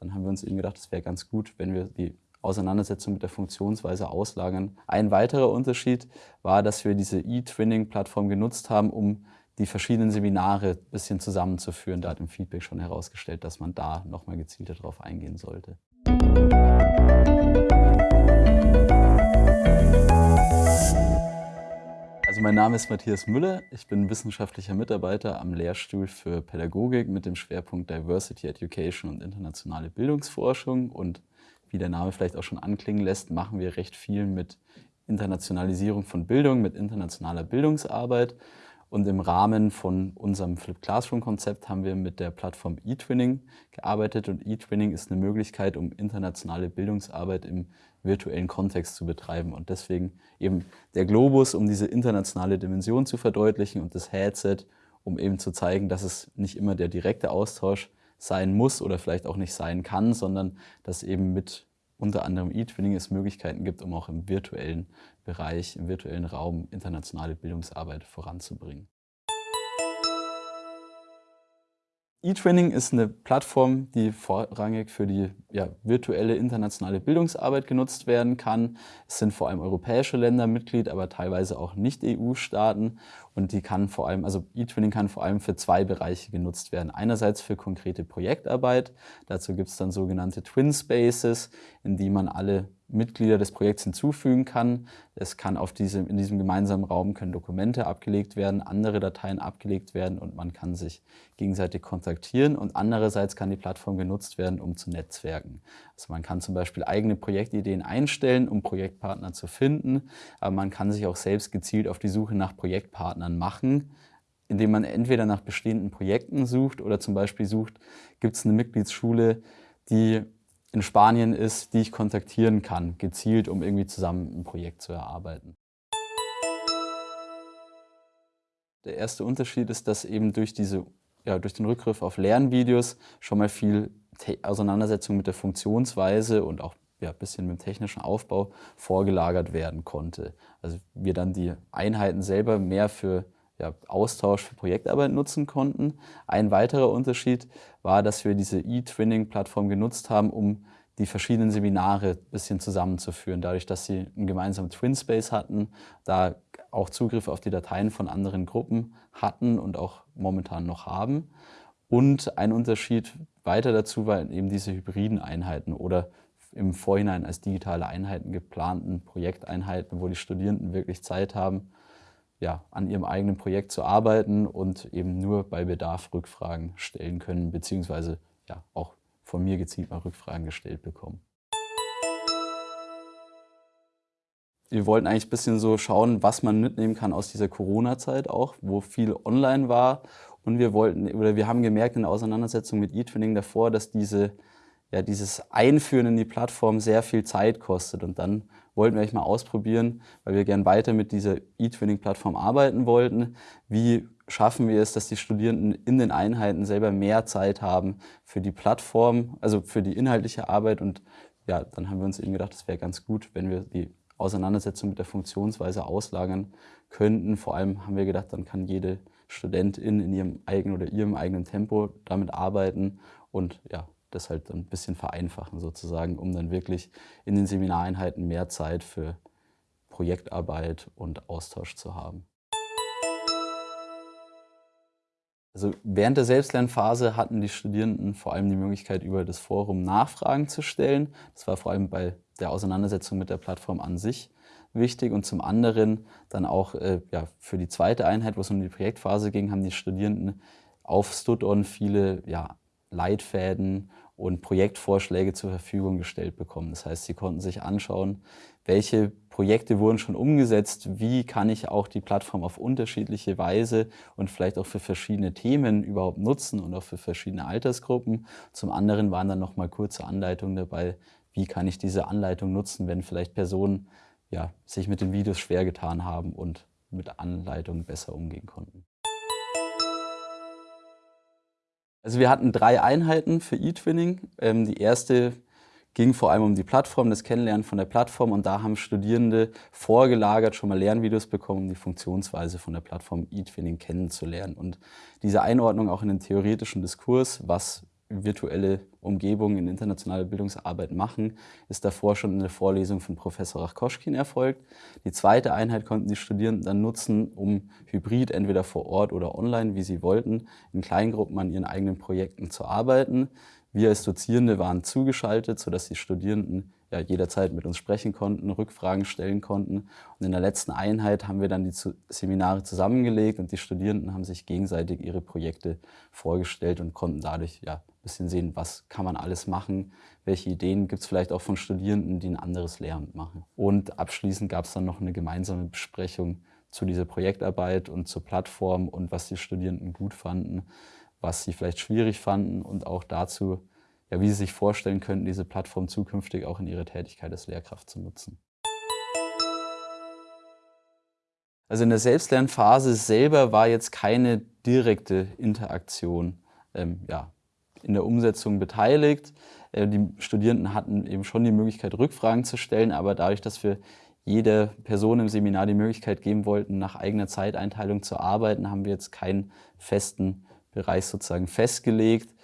dann haben wir uns eben gedacht, es wäre ganz gut, wenn wir die Auseinandersetzung mit der Funktionsweise auslagern. Ein weiterer Unterschied war, dass wir diese E-Twinning-Plattform genutzt haben, um die verschiedenen Seminare ein bisschen zusammenzuführen. Da hat im Feedback schon herausgestellt, dass man da nochmal gezielter drauf eingehen sollte. Also mein Name ist Matthias Müller. Ich bin wissenschaftlicher Mitarbeiter am Lehrstuhl für Pädagogik mit dem Schwerpunkt Diversity Education und internationale Bildungsforschung. Und wie der Name vielleicht auch schon anklingen lässt, machen wir recht viel mit Internationalisierung von Bildung, mit internationaler Bildungsarbeit. Und im Rahmen von unserem Flip Classroom Konzept haben wir mit der Plattform eTwinning gearbeitet. Und eTwinning ist eine Möglichkeit, um internationale Bildungsarbeit im virtuellen Kontext zu betreiben. Und deswegen eben der Globus, um diese internationale Dimension zu verdeutlichen und das Headset, um eben zu zeigen, dass es nicht immer der direkte Austausch sein muss oder vielleicht auch nicht sein kann, sondern dass eben mit unter anderem eTwinning es Möglichkeiten gibt, um auch im virtuellen Bereich, im virtuellen Raum internationale Bildungsarbeit voranzubringen. eTraining ist eine Plattform, die vorrangig für die ja, virtuelle internationale Bildungsarbeit genutzt werden kann. Es sind vor allem europäische Länder Mitglied, aber teilweise auch Nicht-EU-Staaten. Und die kann vor allem, also eTwinning kann vor allem für zwei Bereiche genutzt werden. Einerseits für konkrete Projektarbeit. Dazu gibt es dann sogenannte Twin Spaces, in die man alle Mitglieder des Projekts hinzufügen kann. Es kann auf diesem, in diesem gemeinsamen Raum können Dokumente abgelegt werden, andere Dateien abgelegt werden und man kann sich gegenseitig kontaktieren. Und andererseits kann die Plattform genutzt werden, um zu netzwerken. Also man kann zum Beispiel eigene Projektideen einstellen, um Projektpartner zu finden, aber man kann sich auch selbst gezielt auf die Suche nach Projektpartnern machen indem man entweder nach bestehenden Projekten sucht oder zum Beispiel sucht, gibt es eine Mitgliedsschule, die in Spanien ist, die ich kontaktieren kann, gezielt, um irgendwie zusammen ein Projekt zu erarbeiten. Der erste Unterschied ist, dass eben durch, diese, ja, durch den Rückgriff auf Lernvideos schon mal viel Auseinandersetzung mit der Funktionsweise und auch ja, ein bisschen mit dem technischen Aufbau vorgelagert werden konnte. Also wir dann die Einheiten selber mehr für ja, Austausch für Projektarbeit nutzen konnten. Ein weiterer Unterschied war, dass wir diese E-Twinning-Plattform genutzt haben, um die verschiedenen Seminare ein bisschen zusammenzuführen. Dadurch, dass sie einen gemeinsamen Twin-Space hatten, da auch Zugriff auf die Dateien von anderen Gruppen hatten und auch momentan noch haben. Und ein Unterschied weiter dazu waren eben diese hybriden Einheiten oder im Vorhinein als digitale Einheiten geplanten Projekteinheiten, wo die Studierenden wirklich Zeit haben, ja, an ihrem eigenen Projekt zu arbeiten und eben nur bei Bedarf Rückfragen stellen können, beziehungsweise ja, auch von mir gezielt mal Rückfragen gestellt bekommen. Wir wollten eigentlich ein bisschen so schauen, was man mitnehmen kann aus dieser Corona-Zeit auch, wo viel online war. Und wir wollten, oder wir haben gemerkt in der Auseinandersetzung mit eTwinning davor, dass diese ja, dieses Einführen in die Plattform sehr viel Zeit kostet. Und dann wollten wir euch mal ausprobieren, weil wir gern weiter mit dieser E-Twinning-Plattform arbeiten wollten. Wie schaffen wir es, dass die Studierenden in den Einheiten selber mehr Zeit haben für die Plattform, also für die inhaltliche Arbeit. Und ja, dann haben wir uns eben gedacht, es wäre ganz gut, wenn wir die Auseinandersetzung mit der Funktionsweise auslagern könnten. Vor allem haben wir gedacht, dann kann jede Studentin in ihrem eigenen oder ihrem eigenen Tempo damit arbeiten und ja, das halt ein bisschen vereinfachen sozusagen, um dann wirklich in den Seminareinheiten mehr Zeit für Projektarbeit und Austausch zu haben. Also während der Selbstlernphase hatten die Studierenden vor allem die Möglichkeit, über das Forum Nachfragen zu stellen. Das war vor allem bei der Auseinandersetzung mit der Plattform an sich wichtig. Und zum anderen dann auch äh, ja, für die zweite Einheit, wo es um die Projektphase ging, haben die Studierenden auf Studon viele ja, Leitfäden und Projektvorschläge zur Verfügung gestellt bekommen. Das heißt, sie konnten sich anschauen, welche Projekte wurden schon umgesetzt, wie kann ich auch die Plattform auf unterschiedliche Weise und vielleicht auch für verschiedene Themen überhaupt nutzen und auch für verschiedene Altersgruppen. Zum anderen waren dann nochmal kurze Anleitungen dabei, wie kann ich diese Anleitung nutzen, wenn vielleicht Personen ja, sich mit den Videos schwer getan haben und mit Anleitungen besser umgehen konnten. Also wir hatten drei Einheiten für eTwinning. Ähm, die erste ging vor allem um die Plattform, das Kennenlernen von der Plattform und da haben Studierende vorgelagert schon mal Lernvideos bekommen, um die Funktionsweise von der Plattform eTwinning kennenzulernen. Und diese Einordnung auch in den theoretischen Diskurs, was virtuelle Umgebung in internationaler Bildungsarbeit machen, ist davor schon eine Vorlesung von Professor Rachkoschkin erfolgt. Die zweite Einheit konnten die Studierenden dann nutzen, um hybrid, entweder vor Ort oder online, wie sie wollten, in Kleingruppen an ihren eigenen Projekten zu arbeiten. Wir als Dozierende waren zugeschaltet, sodass die Studierenden ja, jederzeit mit uns sprechen konnten, Rückfragen stellen konnten. Und in der letzten Einheit haben wir dann die Seminare zusammengelegt und die Studierenden haben sich gegenseitig ihre Projekte vorgestellt und konnten dadurch ja, bisschen sehen, was kann man alles machen, welche Ideen gibt es vielleicht auch von Studierenden, die ein anderes Lehramt machen. Und abschließend gab es dann noch eine gemeinsame Besprechung zu dieser Projektarbeit und zur Plattform und was die Studierenden gut fanden, was sie vielleicht schwierig fanden und auch dazu, ja, wie Sie sich vorstellen könnten, diese Plattform zukünftig auch in Ihrer Tätigkeit als Lehrkraft zu nutzen. Also in der Selbstlernphase selber war jetzt keine direkte Interaktion ähm, ja, in der Umsetzung beteiligt. Äh, die Studierenden hatten eben schon die Möglichkeit, Rückfragen zu stellen, aber dadurch, dass wir jeder Person im Seminar die Möglichkeit geben wollten, nach eigener Zeiteinteilung zu arbeiten, haben wir jetzt keinen festen Bereich sozusagen festgelegt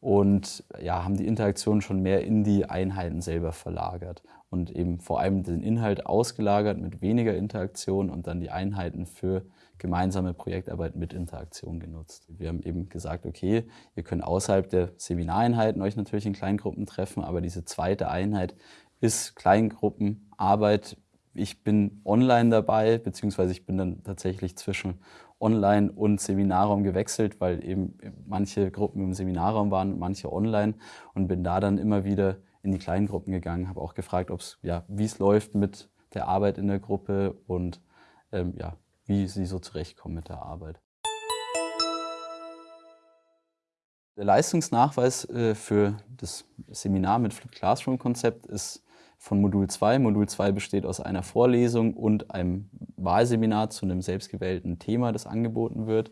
und ja, haben die Interaktion schon mehr in die Einheiten selber verlagert und eben vor allem den Inhalt ausgelagert mit weniger Interaktion und dann die Einheiten für gemeinsame Projektarbeit mit Interaktion genutzt. Wir haben eben gesagt, okay, ihr könnt außerhalb der Seminareinheiten euch natürlich in Kleingruppen treffen, aber diese zweite Einheit ist Kleingruppenarbeit. Ich bin online dabei, beziehungsweise ich bin dann tatsächlich zwischen Online- und Seminarraum gewechselt, weil eben manche Gruppen im Seminarraum waren, manche online und bin da dann immer wieder in die kleinen Gruppen gegangen, habe auch gefragt, ja, wie es läuft mit der Arbeit in der Gruppe und ähm, ja, wie sie so zurechtkommen mit der Arbeit. Der Leistungsnachweis äh, für das Seminar mit Flip Classroom Konzept ist von Modul 2. Modul 2 besteht aus einer Vorlesung und einem Wahlseminar zu einem selbstgewählten Thema, das angeboten wird.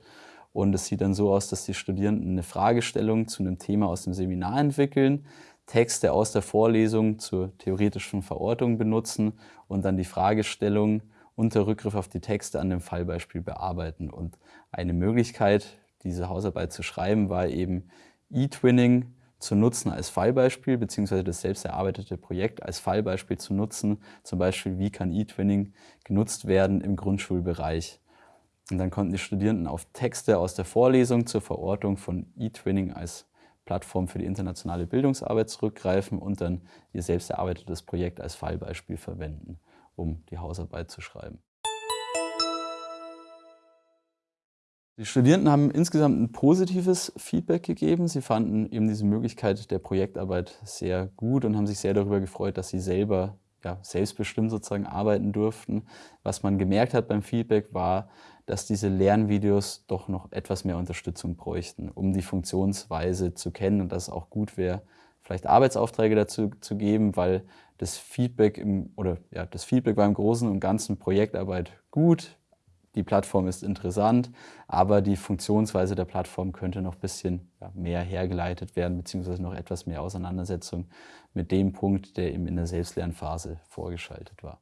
Und es sieht dann so aus, dass die Studierenden eine Fragestellung zu einem Thema aus dem Seminar entwickeln, Texte aus der Vorlesung zur theoretischen Verortung benutzen und dann die Fragestellung unter Rückgriff auf die Texte an dem Fallbeispiel bearbeiten. Und eine Möglichkeit, diese Hausarbeit zu schreiben, war eben E-Twinning zu nutzen als Fallbeispiel, beziehungsweise das selbst erarbeitete Projekt als Fallbeispiel zu nutzen. Zum Beispiel, wie kann E-Twinning genutzt werden im Grundschulbereich. Und dann konnten die Studierenden auf Texte aus der Vorlesung zur Verortung von E-Twinning als Plattform für die internationale Bildungsarbeit zurückgreifen und dann ihr selbst erarbeitetes Projekt als Fallbeispiel verwenden, um die Hausarbeit zu schreiben. Die Studierenden haben insgesamt ein positives Feedback gegeben. Sie fanden eben diese Möglichkeit der Projektarbeit sehr gut und haben sich sehr darüber gefreut, dass sie selber ja, selbstbestimmt sozusagen arbeiten durften. Was man gemerkt hat beim Feedback war, dass diese Lernvideos doch noch etwas mehr Unterstützung bräuchten, um die Funktionsweise zu kennen und dass es auch gut wäre, vielleicht Arbeitsaufträge dazu zu geben, weil das Feedback im, oder ja, das Feedback war im Großen und Ganzen Projektarbeit gut die Plattform ist interessant, aber die Funktionsweise der Plattform könnte noch ein bisschen ja, mehr hergeleitet werden, beziehungsweise noch etwas mehr Auseinandersetzung mit dem Punkt, der eben in der Selbstlernphase vorgeschaltet war.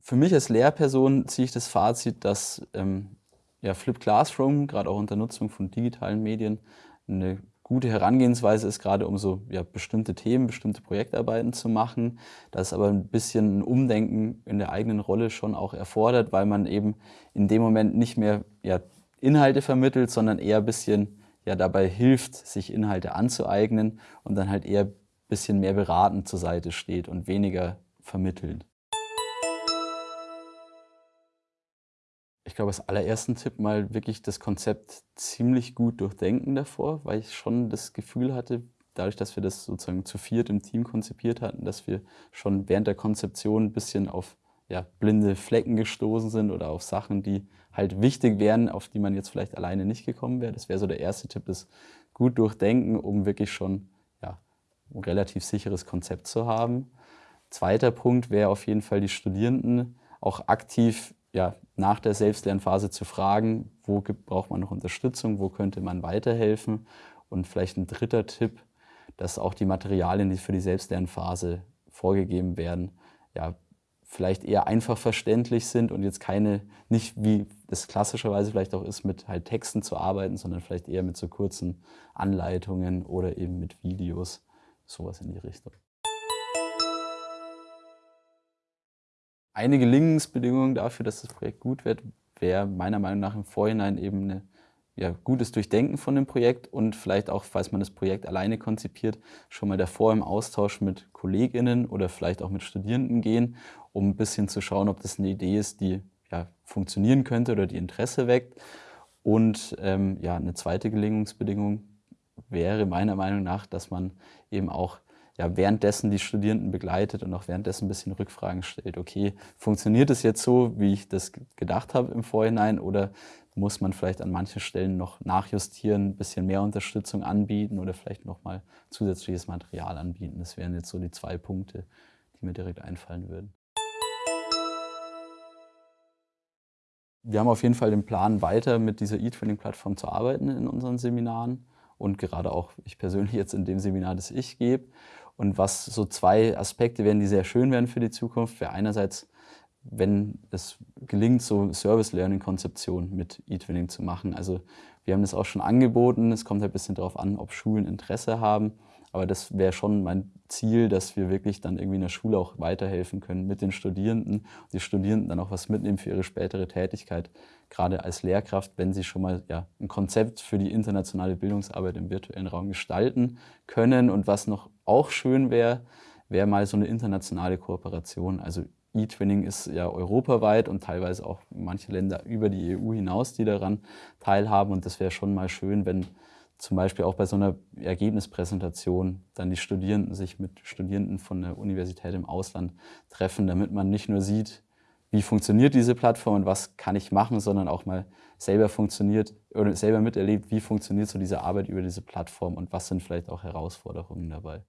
Für mich als Lehrperson ziehe ich das Fazit, dass ähm, ja, Flip Classroom, gerade auch unter Nutzung von digitalen Medien, eine gute Herangehensweise ist, gerade um so ja, bestimmte Themen, bestimmte Projektarbeiten zu machen. Das aber ein bisschen ein Umdenken in der eigenen Rolle schon auch erfordert, weil man eben in dem Moment nicht mehr ja, Inhalte vermittelt, sondern eher ein bisschen ja, dabei hilft, sich Inhalte anzueignen und dann halt eher ein bisschen mehr beratend zur Seite steht und weniger vermittelnd. Ich glaube, als allerersten Tipp mal wirklich das Konzept ziemlich gut durchdenken davor, weil ich schon das Gefühl hatte, dadurch, dass wir das sozusagen zu viert im Team konzipiert hatten, dass wir schon während der Konzeption ein bisschen auf ja, blinde Flecken gestoßen sind oder auf Sachen, die halt wichtig wären, auf die man jetzt vielleicht alleine nicht gekommen wäre. Das wäre so der erste Tipp, das gut durchdenken, um wirklich schon ja, ein relativ sicheres Konzept zu haben. Zweiter Punkt wäre auf jeden Fall die Studierenden auch aktiv ja, nach der Selbstlernphase zu fragen, wo gibt, braucht man noch Unterstützung, wo könnte man weiterhelfen. Und vielleicht ein dritter Tipp, dass auch die Materialien, die für die Selbstlernphase vorgegeben werden, ja, vielleicht eher einfach verständlich sind und jetzt keine, nicht wie das klassischerweise vielleicht auch ist, mit halt Texten zu arbeiten, sondern vielleicht eher mit so kurzen Anleitungen oder eben mit Videos, sowas in die Richtung. Eine Gelingensbedingung dafür, dass das Projekt gut wird, wäre meiner Meinung nach im Vorhinein eben eine ja, gutes Durchdenken von dem Projekt und vielleicht auch, falls man das Projekt alleine konzipiert, schon mal davor im Austausch mit KollegInnen oder vielleicht auch mit Studierenden gehen, um ein bisschen zu schauen, ob das eine Idee ist, die ja, funktionieren könnte oder die Interesse weckt. Und ähm, ja, eine zweite Gelingungsbedingung wäre meiner Meinung nach, dass man eben auch ja, währenddessen die Studierenden begleitet und auch währenddessen ein bisschen Rückfragen stellt. Okay, funktioniert es jetzt so, wie ich das gedacht habe im Vorhinein oder muss man vielleicht an manchen Stellen noch nachjustieren, ein bisschen mehr Unterstützung anbieten oder vielleicht nochmal zusätzliches Material anbieten. Das wären jetzt so die zwei Punkte, die mir direkt einfallen würden. Wir haben auf jeden Fall den Plan, weiter mit dieser E-Training-Plattform zu arbeiten in unseren Seminaren und gerade auch ich persönlich jetzt in dem Seminar, das ich gebe. Und was so zwei Aspekte wären, die sehr schön wären für die Zukunft, wäre einerseits wenn es gelingt, so Service-Learning-Konzeption mit E-Twinning zu machen. Also wir haben das auch schon angeboten. Es kommt halt ein bisschen darauf an, ob Schulen Interesse haben. Aber das wäre schon mein Ziel, dass wir wirklich dann irgendwie in der Schule auch weiterhelfen können mit den Studierenden. Die Studierenden dann auch was mitnehmen für ihre spätere Tätigkeit, gerade als Lehrkraft, wenn sie schon mal ja, ein Konzept für die internationale Bildungsarbeit im virtuellen Raum gestalten können. Und was noch auch schön wäre, wäre mal so eine internationale Kooperation. Also E-Twinning ist ja europaweit und teilweise auch manche Länder über die EU hinaus, die daran teilhaben. Und das wäre schon mal schön, wenn zum Beispiel auch bei so einer Ergebnispräsentation dann die Studierenden sich mit Studierenden von der Universität im Ausland treffen, damit man nicht nur sieht, wie funktioniert diese Plattform und was kann ich machen, sondern auch mal selber funktioniert oder selber miterlebt, wie funktioniert so diese Arbeit über diese Plattform und was sind vielleicht auch Herausforderungen dabei.